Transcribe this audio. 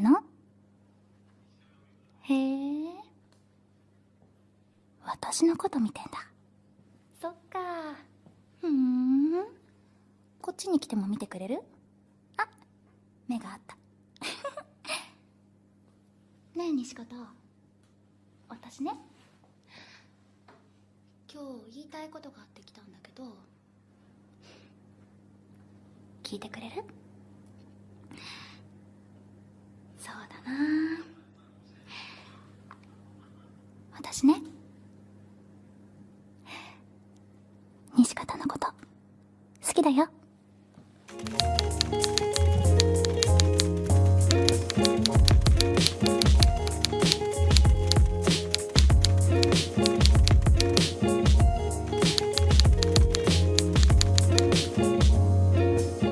の？へえ。私のこと見てんだ。そっか。ふん。こっちに来ても見てくれる？あ目があった。ねえ西方。私ね。今日言いたいことがあって来たんだけど。聞いてくれる？私ね。西方のこと。好きだよ。